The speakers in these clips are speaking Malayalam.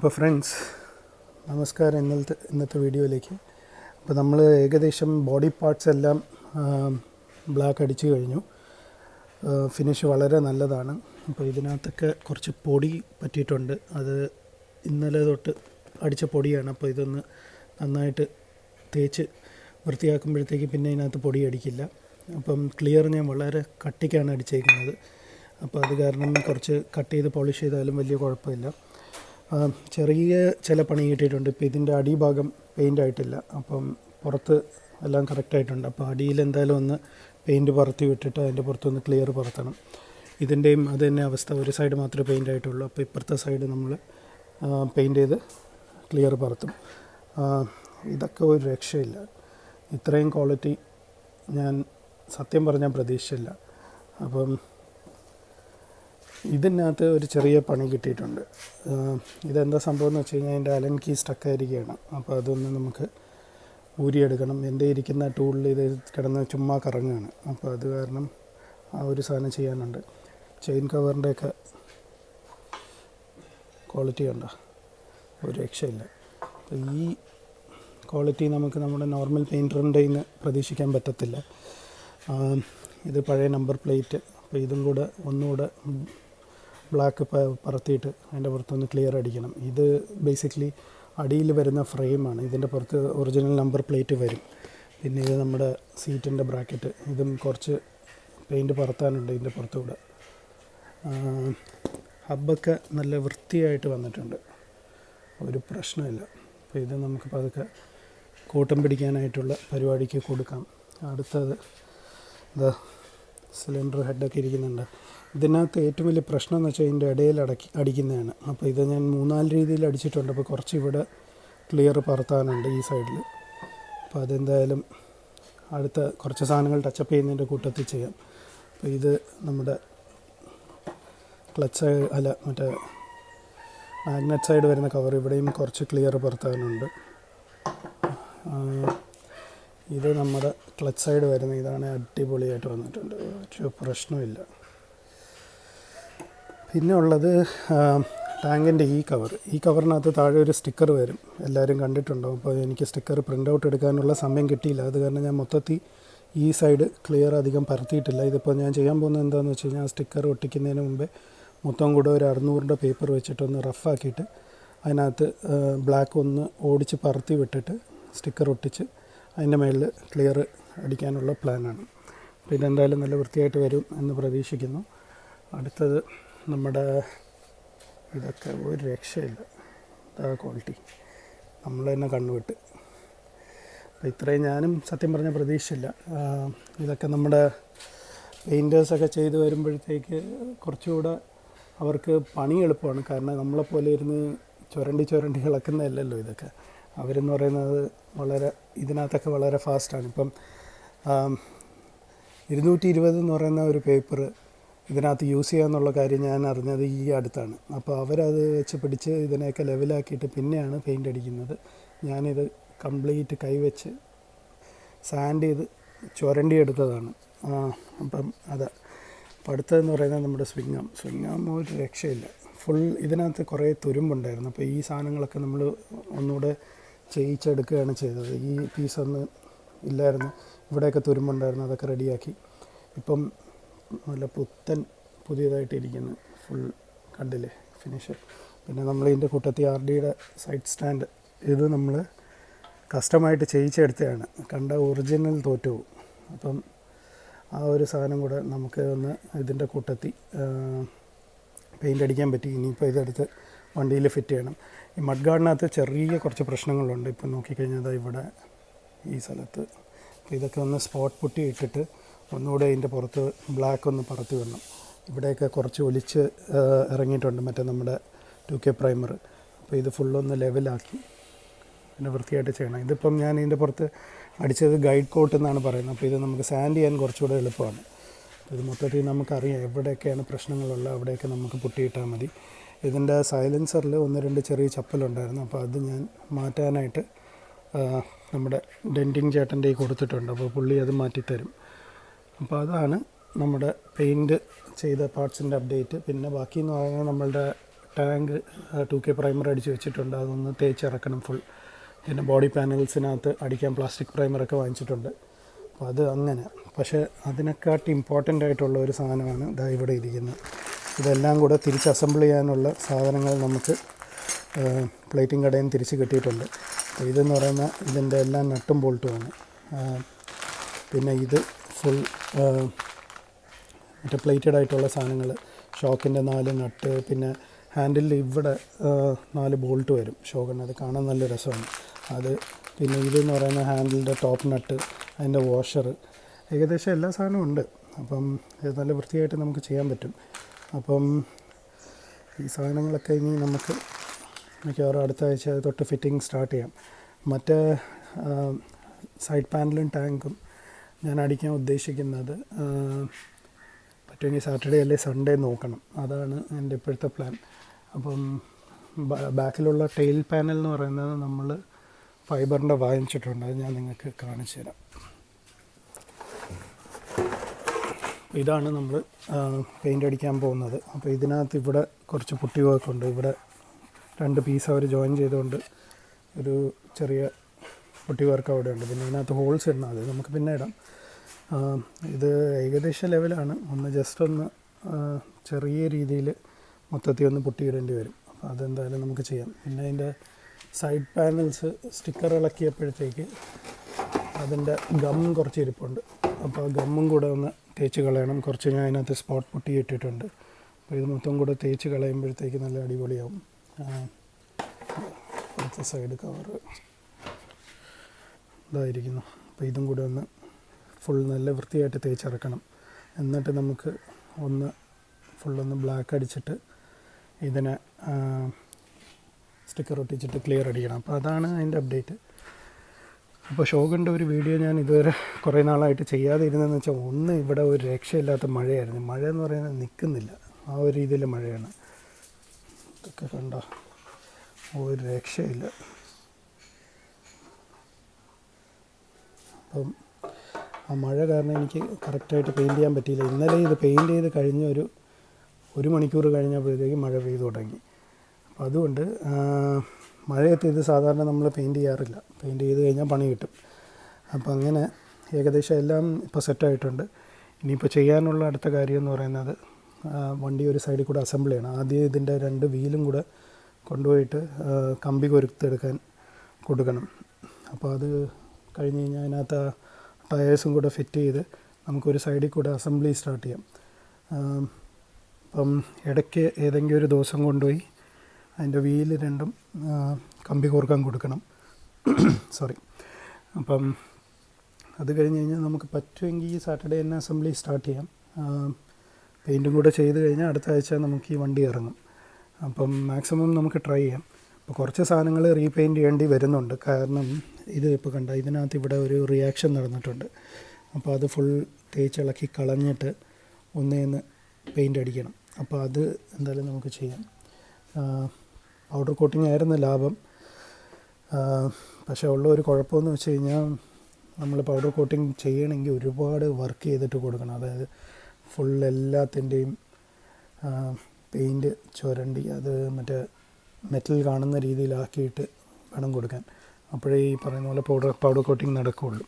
അപ്പോൾ ഫ്രണ്ട്സ് നമസ്കാരം ഇന്നലത്തെ ഇന്നത്തെ വീഡിയോയിലേക്ക്. അപ്പോൾ നമ്മൾ ഏകദേശം ബോഡി പാർട്സ് എല്ലാം ബ്ലാക്ക് അടിച്ചു കഴിഞ്ഞു. ഫിനിഷ് വളരെ നല്ലതാണ്. അപ്പോൾ ഇതിനകത്തൊക്കെ കുറച്ച് പൊടി പറ്റിയിട്ടുണ്ട്. അത് ഇന്നലെ തൊട്ട് അടിച്ച പൊടിയാണ്. അപ്പോൾ ഇതൊന്ന് നന്നായിട്ട് തേച്ച് വൃത്തിയാക്കുമ്പോഴത്തേക്ക് പിന്നെ ഇതിനകത്ത് പൊടി അടിക്കില്ല. അപ്പം ക്ലിയർ ഞാൻ വളരെ കട്ടിക്കാണ് അടിച്ചേക്കുന്നത്. അപ്പോൾ അത് കാരണം കുറച്ച് കട്ട് ചെയ്ത് പോളിഷ് ചെയ്താലും വലിയ കുഴപ്പമില്ല. ചെറിയ ചില പണി കിട്ടിയിട്ടുണ്ട്. ഇപ്പോൾ ഇതിന്റെ അടിഭാഗം പെയിന്റ് ആയിട്ടില്ല അപ്പം പുറത്ത് എല്ലാം കറക്റ്റായിട്ടുണ്ട്. അപ്പോൾ അടിയിൽ എന്തായാലും ഒന്ന് പെയിന്റ് പറത്തി വിട്ടിട്ട് അതിന്റെ പുറത്തൊന്ന് ക്ലിയർ പറത്തണം. ഇതിന്റെയും അത് തന്നെ അവസ്ഥ. ഒരു സൈഡ് മാത്രമേ പെയിന്റ് ആയിട്ടുള്ളൂ അപ്പോൾ ഇപ്പുറത്തെ സൈഡ് നമ്മൾ പെയിന്റ് ചെയ്ത് ക്ലിയർ പറത്തും. ഇതൊക്കെ ഒരു രക്ഷയില്ല. ഇത്രയും ക്വാളിറ്റി ഞാൻ സത്യം പറഞ്ഞാൽ പ്രതീക്ഷിച്ചില്ല. അപ്പം ഇതിനകത്ത് ഒരു ചെറിയ പണി കിട്ടിയിട്ടുണ്ട്. ഇതെന്താ സംഭവം എന്ന് വെച്ച് കഴിഞ്ഞാൽ അതിന്റെ അലൻ കീ സ്റ്റക്കായിരിക്കുകയാണ്. അപ്പോൾ അതൊന്ന് നമുക്ക് ഊരിയെടുക്കണം. എന്റെ ഇരിക്കുന്ന ടൂളിൽ ഇത് കിടന്ന് ചുമ്മാ കറങ്ങുകയാണ്. അപ്പോൾ അത് കാരണം ആ ഒരു സാധനം ചെയ്യാനുണ്ട്. ചെയിൻ കവറിന്റെയൊക്കെ ക്വാളിറ്റി കണ്ട? ഒരു രക്ഷയില്ല. അപ്പോൾ ഈ ക്വാളിറ്റി നമുക്ക് നമ്മുടെ നോർമൽ പെയിന്ററിന്റെ ഇന്ന് പ്രതീക്ഷിക്കാൻ പറ്റത്തില്ല. ഇത് പഴയ നമ്പർ പ്ലേറ്റ്. അപ്പോൾ ഇതും കൂടെ ഒന്നുകൂടെ ബ്ലാക്ക് പറത്തിയിട്ട് അതിന്റെ പുറത്തൊന്ന് ക്ലിയർ അടിക്കണം. ഇത് ബേസിക്കലി അടിയിൽ വരുന്ന ഫ്രെയിമാണ് ഇതിന്റെ പുറത്ത് ഒറിജിനൽ നമ്പർ പ്ലേറ്റ് വരും. പിന്നെ ഇത് നമ്മുടെ സീറ്റിന്റെ ബ്രാക്കറ്റ് ഇതും കുറച്ച് പെയിന്റ് പറത്താനുണ്ട് ഇതിന്റെ പുറത്തുകൂടെ. ഹബ്ബൊക്കെ നല്ല വൃത്തിയായിട്ട് വന്നിട്ടുണ്ട്. ഒരു പ്രശ്നമില്ല. അപ്പോൾ ഇത് നമുക്ക് പതുക്കെ കൂട്ടം പിടിക്കാനായിട്ടുള്ള പരിപാടിക്ക് കൊടുക്കാം. അടുത്തത് ഇതാ സിലിണ്ടർ ഹെഡൊക്കെ ഇരിക്കുന്നുണ്ട്. ഇതിനകത്ത് ഏറ്റവും വലിയ പ്രശ്നം എന്ന് വെച്ചാൽ ഇതിന്റെ ഇടയിൽ അടക്കി അടിക്കുന്നതാണ്. അപ്പോൾ ഇത് ഞാൻ മൂന്നാൽ രീതിയിൽ അടിച്ചിട്ടുണ്ട്. അപ്പോൾ കുറച്ച് ഇവിടെ ക്ലിയർ പറത്താനുണ്ട് ഈ സൈഡിൽ അപ്പോൾ അതെന്തായാലും അടുത്ത കുറച്ച് സാധനങ്ങൾ ടച്ചപ്പ് ചെയ്യുന്നതിന്റെ കൂട്ടത്തിൽ ചെയ്യാം. അപ്പോൾ ഇത് നമ്മുടെ ക്ലച്ച് അല്ല മറ്റേ മാഗ്നറ്റ് സൈഡ് വരുന്ന കവർ ഇവിടെയും കുറച്ച് ക്ലിയർ പറത്താനുണ്ട്. ഇത് നമ്മുടെ ക്ലച്ച് സൈഡ് വരുന്ന ഇതാണ് അടിപൊളിയായിട്ട് വന്നിട്ടുണ്ട്. ഒരു പ്രശ്നമില്ല പിന്നെ ഉള്ളത് ടാങ്കിന്റെ ഈ കവർ. ഈ കവറിനകത്ത് താഴെ ഒരു സ്റ്റിക്കർ വരും. എല്ലാവരും കണ്ടിട്ടുണ്ടാവും അപ്പോൾ എനിക്ക് സ്റ്റിക്കർ പ്രിന്റ് ഔട്ട് എടുക്കാനുള്ള സമയം കിട്ടിയില്ല. അത് കാരണം ഞാൻ മൊത്തത്തിൽ ഈ സൈഡ് ക്ലിയർ അധികം പരത്തിയിട്ടില്ല. ഇതിപ്പോൾ ഞാൻ ചെയ്യാൻ പോകുന്നത് എന്താണെന്ന് വെച്ച് കഴിഞ്ഞാൽ സ്റ്റിക്കർ ഒട്ടിക്കുന്നതിന് മുമ്പേ മൊത്തം കൂടെ ഒരു അറുന്നൂറിന്റെ പേപ്പർ വെച്ചിട്ടൊന്ന് റഫാക്കിയിട്ട് അതിനകത്ത് ബ്ലാക്ക് ഒന്ന് ഓടിച്ച് പറത്തി വിട്ടിട്ട് സ്റ്റിക്കർ ഒട്ടിച്ച് അതിന്റെ മേളിൽ ക്ലിയർ അടിക്കാനുള്ള പ്ലാനാണ്. അപ്പോൾ ഇതെന്തായാലും നല്ല വൃത്തിയായിട്ട് വരും എന്ന് പ്രതീക്ഷിക്കുന്നു. അടുത്തത് നമ്മുടെ ഇതൊക്കെ ഒരു രക്ഷയില്ല. ഇതാ ക്വാളിറ്റി നമ്മൾ തന്നെ കണ്ണുവിട്ട്. അപ്പോൾ ഇത്രയും ഞാനും സത്യം പറഞ്ഞ പ്രതീക്ഷയില്ല. ഇതൊക്കെ നമ്മുടെ പെയിന്റേഴ്സൊക്കെ ചെയ്ത് വരുമ്പോഴത്തേക്ക് കുറച്ചുകൂടെ അവർക്ക് പണി എളുപ്പമാണ്. കാരണം നമ്മളെപ്പോലെ ഇരുന്ന് ചുരണ്ടി ചുരണ്ടി ഇളക്കുന്നതല്ലല്ലോ ഇതൊക്കെ. അവരെന്ന് പറയുന്നത് വളരെ ഇതിനകത്തൊക്കെ വളരെ ഫാസ്റ്റാണ് ഇപ്പം ഇരുന്നൂറ്റി ഇരുപത് എന്ന് പറയുന്ന ഒരു പേപ്പർ ഇതിനകത്ത് യൂസ് ചെയ്യാമെന്നുള്ള കാര്യം ഞാൻ അറിഞ്ഞത് ഈ അടുത്താണ്. അപ്പോൾ അവരത് വെച്ച് പിടിച്ച് ഇതിനെയൊക്കെ ലെവലാക്കിയിട്ട് പിന്നെയാണ് പെയിന്റ് അടിക്കുന്നത്. ഞാനിത് കംപ്ലീറ്റ് കൈവച്ച് സാൻഡ് ചെയ്ത് ചുരണ്ടി എടുത്തതാണ്. ആ, അപ്പം അതാ. അപ്പം അടുത്തതെന്ന് പറയുന്നത് നമ്മുടെ സ്വിങ്ങാം സ്വിങ്ങാം ഒരു രക്ഷയില്ല. ഫുൾ ഇതിനകത്ത് കുറേ തുരുമ്പുണ്ടായിരുന്നു. അപ്പോൾ ഈ സാധനങ്ങളൊക്കെ നമ്മൾ ഒന്നുകൂടെ ചെയ്യിച്ചെടുക്കുകയാണ് ചെയ്തത്. ഈ പീസൊന്ന് ഇല്ലായിരുന്നു. ഇവിടെയൊക്കെ തുരുമ്പുണ്ടായിരുന്നു. അതൊക്കെ റെഡിയാക്കി. ഇപ്പം നല്ല പുത്തൻ പുതിയതായിട്ടിരിക്കുന്നത് ഫുൾ കണ്ടില്ലേ ഫിനിഷ് പിന്നെ നമ്മൾ ഇതിന്റെ കൂട്ടത്തിൽ ആർ ഡിയുടെ സൈഡ് സ്റ്റാൻഡ് ഇത് നമ്മൾ കസ്റ്റമായിട്ട് ചെയ്യിച്ചെടുത്തതാണ്. കണ്ട ഒറിജിനൽ തോറ്റു അപ്പം ആ ഒരു സാധനം കൂടെ നമുക്ക് ഒന്ന് ഇതിന്റെ കൂട്ടത്തിൽ പെയിന്റ് അടിക്കാൻ പറ്റി. ഇനിയിപ്പോൾ ഇതെടുത്ത് വണ്ടിയിൽ ഫിറ്റ് ചെയ്യണം. ഈ മഡ് ഗാർഡിനകത്ത് ചെറിയ കുറച്ച് പ്രശ്നങ്ങളുണ്ട്. ഇപ്പം നോക്കിക്കഴിഞ്ഞാൽ ഇവിടെ ഈ സ്ഥലത്ത്. ഇതൊക്കെ ഒന്ന് സ്പോട്ട് പുട്ടി ഇട്ടിട്ട് ഒന്നുകൂടെ ഇതിന്റെ പുറത്ത് ബ്ലാക്ക് ഒന്ന് പറത്തി വരണം ഇവിടെയൊക്കെ കുറച്ച് ഒലിച്ച് ഇറങ്ങിയിട്ടുണ്ട് മറ്റേ നമ്മുടെ ടു കെ പ്രൈമർ അപ്പോൾ ഇത് ഫുള്ളൊന്ന് ലെവലാക്കി പിന്നെ വൃത്തിയായിട്ട് ചെയ്യണം. ഇതിപ്പം ഞാൻ ഇതിന്റെ പുറത്ത് അടിച്ചത് ഗൈഡ് കോട്ട് എന്നാണ് പറയുന്നത്. അപ്പോൾ ഇത് നമുക്ക് സാൻഡ് ചെയ്യാൻ കുറച്ചുകൂടെ എളുപ്പമാണ്. ഇത് മൊത്തത്തിൽ നമുക്കറിയാം എവിടെയൊക്കെയാണ് പ്രശ്നങ്ങളുള്ളത്. അവിടെയൊക്കെ നമുക്ക് പൊട്ടിയിട്ടാൽ മതി. ഇതിന്റെ സൈലൻസറിൽ ഒന്ന് രണ്ട് ചെറിയ ചപ്പലുണ്ടായിരുന്നു. അപ്പോൾ അത് ഞാൻ മാറ്റാനായിട്ട് നമ്മുടെ ഡെന്റിങ് ചേട്ടന്റെ കൊടുത്തിട്ടുണ്ട്. അപ്പോൾ പുള്ളി അത് മാറ്റിത്തരും. അപ്പോൾ അതാണ് നമ്മുടെ പെയിന്റ് ചെയ്ത പാർട്സിന്റെ അപ്ഡേറ്റ് പിന്നെ ബാക്കി എന്ന് പറയുന്നത് നമ്മളുടെ ടാങ്ക് ടു കെ പ്രൈമർ അടിച്ച് വെച്ചിട്ടുണ്ട്. അതൊന്ന് തേച്ചിറക്കണം ഫുൾ പിന്നെ ബോഡി പാനൽസിനകത്ത് അടിക്കാൻ പ്ലാസ്റ്റിക് പ്രൈമറൊക്കെ വാങ്ങിച്ചിട്ടുണ്ട്. അപ്പോൾ അത് അങ്ങനെ. പക്ഷേ അതിനെക്കാട്ടി ഇമ്പോർട്ടന്റ് ആയിട്ടുള്ള ഒരു സാധനമാണ് ഇതാ ഇവിടെ ഇരിക്കുന്നത്. ഇതെല്ലാം കൂടെ തിരിച്ച് അസംബിൾ ചെയ്യാനുള്ള സാധനങ്ങൾ നമുക്ക് പ്ലേറ്റിംഗ് കടയിൽ നിന്ന് തിരിച്ച് കിട്ടിയിട്ടുണ്ട്. ഇതെന്ന് പറയുന്ന ഇതിന്റെ എല്ലാം നട്ടും ബോൾട്ടുമാണ് പിന്നെ ഇത് ഫുൾ മറ്റേ പ്ലേറ്റഡ് ആയിട്ടുള്ള സാധനങ്ങൾ ഷോക്കിന്റെ നാല് നട്ട് പിന്നെ ഹാൻഡിലിൽ ഇവിടെ നാല് ബോൾട്ട് വരും. ഷോക്കിന് അത് കാണാൻ നല്ല രസമാണ്. അത് പിന്നെ ഇതെന്ന് പറയുന്ന ഹാൻഡിലിന്റെ ടോപ്പ് നട്ട് അതിന്റെ വാഷർ ഏകദേശം എല്ലാ സാധനവും ഉണ്ട്. അപ്പം ഇത് നല്ല വൃത്തിയായിട്ട് നമുക്ക് ചെയ്യാൻ പറ്റും. അപ്പം ഈ സാധനങ്ങളൊക്കെ ഇനി നമുക്ക് മിക്കവാറും അടുത്ത ആഴ്ച തൊട്ട് ഫിറ്റിംഗ് സ്റ്റാർട്ട് ചെയ്യാം. മറ്റേ സൈഡ് പാനലും ടാങ്കും ഞാൻ അടിക്കാൻ ഉദ്ദേശിക്കുന്നത് പറ്റുമെങ്കിൽ സാറ്റർഡേ അല്ലെ സൺഡേ നോക്കണം. അതാണ് എന്റെ ഇപ്പോഴത്തെ പ്ലാൻ. അപ്പം ബാക്കിലുള്ള ടെയിൽ പാനൽ എന്ന് പറയുന്നത് നമ്മൾ ഫൈബറിന്റെ വാങ്ങിച്ചിട്ടുണ്ട്. അത് ഞാൻ നിങ്ങൾക്ക് കാണിച്ചു തരാം. ഇതാണ് നമ്മൾ പെയിന്റ് അടിക്കാൻ പോകുന്നത്. അപ്പോൾ ഇതിനകത്ത് ഇവിടെ കുറച്ച് പുട്ടി വർക്കുണ്ട് ഇവിടെ രണ്ട് പീസ് അവർ ജോയിൻ ചെയ്തുകൊണ്ട് ഒരു ചെറിയ പുട്ടി വർക്ക് അവിടെ ഉണ്ട് പിന്നെ ഇതിനകത്ത് ഹോൾസ് ഇടണം. അത് നമുക്ക് പിന്നെ ഇടാം. ഇത് ഏകദേശം ലെവലാണ് ഒന്ന് ജസ്റ്റ് ഒന്ന് ചെറിയ രീതിയിൽ മൊത്തത്തിൽ ഒന്ന് പൊട്ടിയിടേണ്ടി വരും. അപ്പോൾ അതെന്തായാലും നമുക്ക് ചെയ്യാം. പിന്നെ അതിന്റെ സൈഡ് പാനൽസ് സ്റ്റിക്കർ ഇളക്കിയപ്പോഴത്തേക്ക് അതിന്റെ ഗം കുറച്ച് ഇരിപ്പുണ്ട്. അപ്പോൾ ആ ഗമ്മും കൂടെ ഒന്ന് തേച്ച് കളയണം. കുറച്ച് ഞാൻ അതിനകത്ത് സ്പോട്ട് പൊട്ടി ഇട്ടിട്ടുണ്ട് അപ്പോൾ ഇത് മൊത്തം കൂടെ തേച്ച് കളയുമ്പോഴത്തേക്ക് നല്ല അടിപൊളിയാവും. അടുത്ത സൈഡ് കവർ ഇതായിരിക്കുന്നു. അപ്പോൾ ഇതും കൂടെ ഒന്ന് ഫുൾ നല്ല വൃത്തിയായിട്ട് തേച്ചിറക്കണം. എന്നിട്ട് നമുക്ക് ഒന്ന് ഫുള്ളൊന്ന് ബ്ലാക്ക് അടിച്ചിട്ട് ഇതിനെ സ്റ്റിക്കർ ഒട്ടിച്ചിട്ട് ക്ലിയർ അടിക്കണം. അപ്പോൾ അതാണ് അതിന്റെ അപ്ഡേറ്റ് അപ്പോൾ ഷോഗിന്റെ ഒരു വീഡിയോ ഞാൻ ഇതുവരെ കുറേ നാളായിട്ട് ചെയ്യാതെ ഇരുന്നതെന്ന് വെച്ചാൽ ഒന്ന് ഇവിടെ ഒരു രക്ഷയില്ലാത്ത മഴയായിരുന്നു. മഴ എന്ന് പറയുന്നത് നിൽക്കുന്നില്ല ആ ഒരു രീതിയിൽ മഴയാണ്. ഇതൊക്കെ കണ്ടോ? ഒരു രക്ഷയില്ല. അപ്പം ആ മഴ കാരണം എനിക്ക് കറക്റ്റായിട്ട് പെയിന്റ് ചെയ്യാൻ പറ്റിയില്ല. ഇന്നലെ ഇത് പെയിന്റ് ചെയ്ത് കഴിഞ്ഞ ഒരു ഒരു മണിക്കൂർ കഴിഞ്ഞപ്പോഴത്തേക്ക് മഴ പെയ്തു തുടങ്ങി. അപ്പോൾ അതുകൊണ്ട് മഴയത്ത് ഇത് സാധാരണ നമ്മൾ പെയിന്റ് ചെയ്യാറില്ല. പെയിന്റ് ചെയ്ത് കഴിഞ്ഞാൽ പണി കിട്ടും. അപ്പോൾ അങ്ങനെ ഏകദേശം എല്ലാം ഇപ്പോൾ സെറ്റായിട്ടുണ്ട്. ഇനിയിപ്പോൾ ചെയ്യാനുള്ള അടുത്ത കാര്യം എന്ന് പറയുന്നത് വണ്ടി ഒരു സൈഡിൽ കൂടെ അസംബിൾ ചെയ്യണം ആദ്യം ഇതിന്റെ രണ്ട് വീലും കൂടെ കൊണ്ടുപോയിട്ട് കമ്പി കൊരുത്തെടുക്കാൻ കൊടുക്കണം. അപ്പോൾ അത് കഴിഞ്ഞ് കഴിഞ്ഞാൽ അതിനകത്ത് ടയേഴ്സും കൂടെ ഫിറ്റ് ചെയ്ത് നമുക്കൊരു സൈഡിൽ കൂടെ അസംബ്ലി സ്റ്റാർട്ട് ചെയ്യാം. അപ്പം ഇടയ്ക്ക് ഏതെങ്കിലും ഒരു ദിവസം കൊണ്ടുപോയി അതിന്റെ വീൽ രണ്ടും കമ്പി കോർക്കാൻ കൊടുക്കണം. സോറി. അപ്പം അത് കഴിഞ്ഞ് കഴിഞ്ഞാൽ നമുക്ക് പറ്റുമെങ്കിൽ ഈ സാറ്റർഡേ തന്നെ അസംബ്ലി സ്റ്റാർട്ട് ചെയ്യാം. പെയിന്റും കൂടെ ചെയ്ത് കഴിഞ്ഞാൽ അടുത്ത ആഴ്ച നമുക്ക് ഈ വണ്ടി ഇറങ്ങും. അപ്പം മാക്സിമം നമുക്ക് ട്രൈ ചെയ്യാം. അപ്പോൾ കുറച്ച് സാധനങ്ങൾ റീപെയിന്റ് ചെയ്യേണ്ടി വരുന്നുണ്ട്. കാരണം ഇത് ഇപ്പോൾ കണ്ട ഇതിനകത്ത് ഇവിടെ ഒരു റിയാക്ഷൻ നടന്നിട്ടുണ്ട്. അപ്പോൾ അത് ഫുൾ തേച്ചിളക്കി കളഞ്ഞിട്ട് ഒന്നേന്ന് പെയിന്റ് അടിക്കണം. അപ്പോൾ അത് എന്തായാലും നമുക്ക് ചെയ്യാം. പൗഡർ കോട്ടിംഗ് ആയിരുന്നു ലാഭം. പക്ഷേ ഉള്ള ഒരു കുഴപ്പമെന്ന് വെച്ച് കഴിഞ്ഞാൽ നമ്മൾ പൗഡർ കോട്ടിംഗ് ചെയ്യണമെങ്കിൽ ഒരുപാട് വർക്ക് ചെയ്തിട്ട് കൊടുക്കണം. അതായത് ഫുൾ എല്ലാത്തിന്റെയും പെയിന്റ് ചുരണ്ടി അത് മറ്റേ മെറ്റൽ കാണുന്ന രീതിയിലാക്കിയിട്ട് വേണം കൊടുക്കാൻ. അപ്പോഴേ ഈ പറയുന്ന പോലെ പൗഡർ പൗഡർ കോട്ടിങ് നടക്കുകയുള്ളൂ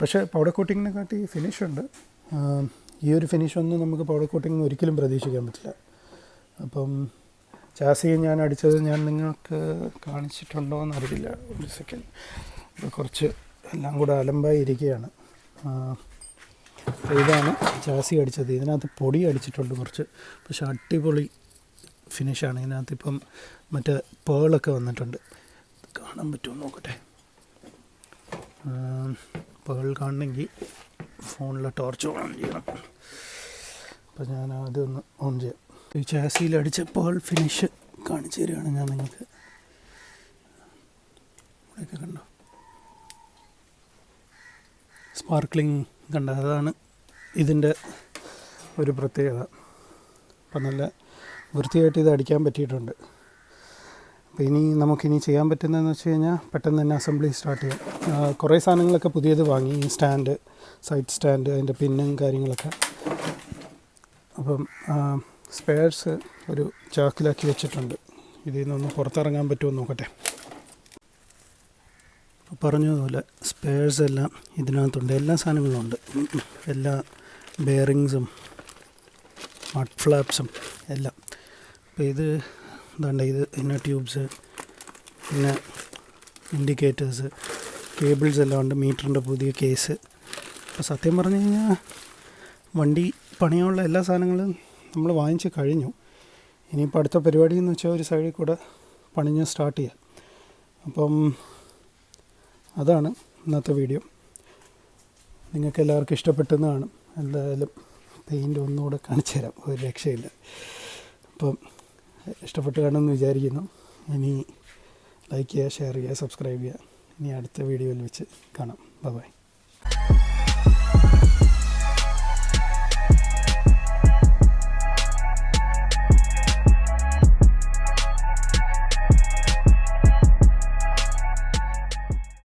പക്ഷേ പൗഡർ കോട്ടിങ്ങിനെ കാട്ടി ഫിനിഷ് ഉണ്ട്. ഈ ഒരു ഫിനിഷ് ഒന്നും നമുക്ക് പൗഡർ കോട്ടിങ് ഒരിക്കലും പ്രതീക്ഷിക്കാൻ പറ്റില്ല. അപ്പം ചാസി ഞാൻ അടിച്ചത് ഞാൻ നിങ്ങൾക്ക് കാണിച്ചിട്ടുണ്ടോ എന്ന് അറിയില്ല ഒരു സെക്കൻഡ് കുറച്ച് എല്ലാം കൂടെ അലമ്പായി ഇരിക്കുകയാണ്. ഇതാണ് ചാസി അടിച്ചത്. ഇതിനകത്ത് പൊടി അടിച്ചിട്ടുണ്ട് കുറച്ച്. പക്ഷെ അടിപൊളി ഫിനിഷാണ് ഇതിനകത്ത് ഇപ്പം മറ്റേ പേളൊക്കെ വന്നിട്ടുണ്ട്. കാണാൻ പറ്റുമോ? നോക്കട്ടെ. പേൾ കാണണമെങ്കിൽ ഫോണിലെ ടോർച്ച് ഓൺ ചെയ്യണം. അപ്പോൾ ഞാൻ അതൊന്ന് ഓൺ ചെയ്യാം. ഈ ചാസിയിൽ അടിച്ച പേൾ ഫിനിഷ് കാണിച്ചു തരികയാണ് ഞാൻ നിങ്ങൾക്ക്. ഇവിടെയൊക്കെ കണ്ടോ? സ്പാർക്ലിംഗ് കണ്ട അതാണ് ഇതിന്റെ ഒരു പ്രത്യേകത. അപ്പം നല്ല വൃത്തിയായിട്ട് ഇത് അടിക്കാൻ പറ്റിയിട്ടുണ്ട്. അപ്പോൾ ഇനി നമുക്കിനി ചെയ്യാൻ പറ്റുന്നതെന്ന് വെച്ച് കഴിഞ്ഞാൽ പെട്ടെന്ന് തന്നെ അസംബ്ലി സ്റ്റാർട്ട് ചെയ്യാം. കുറേ സാധനങ്ങളൊക്കെ പുതിയത് വാങ്ങി ഈ സ്റ്റാൻഡ് സൈഡ് സ്റ്റാൻഡ് അതിന്റെ പിന്നും കാര്യങ്ങളൊക്കെ. അപ്പം സ്പെയർസ് ഒരു ചാക്കിലാക്കി വെച്ചിട്ടുണ്ട്. ഇതിൽ നിന്നൊന്ന് പുറത്തിറങ്ങാൻ പറ്റുമോ നോക്കട്ടെ. പറഞ്ഞതുപോലെ സ്പെയർസ് എല്ലാം ഇതിനകത്തുണ്ട്. എല്ലാ സാധനങ്ങളും ഉണ്ട്. എല്ലാ ബെയറിങ്സും മഡ് ഫ്ലാപ്സും എല്ലാം. അപ്പോൾ ഇത് എന്താണ്ട് ഇത് പിന്നെ ട്യൂബ്സ് പിന്നെ ഇൻഡിക്കേറ്റേഴ്സ് കേബിൾസ് എല്ലാം ഉണ്ട് മീറ്ററിന്റെ പുതിയ കേസ്. അപ്പോൾ സത്യം പറഞ്ഞു കഴിഞ്ഞാൽ വണ്ടി പണിയുള്ള എല്ലാ സാധനങ്ങളും നമ്മൾ വാങ്ങിച്ച് കഴിഞ്ഞു. ഇനിയിപ്പോൾ അടുത്ത പരിപാടി എന്ന് വെച്ചാൽ ഒരു സൈഡിൽ കൂടെ പണിഞ്ഞ് സ്റ്റാർട്ട് ചെയ്യാം. അപ്പം അതാണ് ഇന്നത്തെ വീഡിയോ. നിങ്ങൾക്ക് എല്ലാവർക്കും ഇഷ്ടപ്പെട്ടെന്ന് എന്തായാലും പെയിന്റ് ഒന്നുകൂടെ കാണിച്ചു തരാം ഒരു രക്ഷയില്ല. അപ്പം ഇഷ്ടപ്പെട്ട് കാണുമെന്ന് വിചാരിക്കുന്നു. ഇനി ലൈക്ക് ചെയ്യുക ഷെയർ ചെയ്യുക സബ്സ്ക്രൈബ് ചെയ്യുക. ഇനി അടുത്ത വീഡിയോയിൽ വെച്ച് കാണാം. ബൈ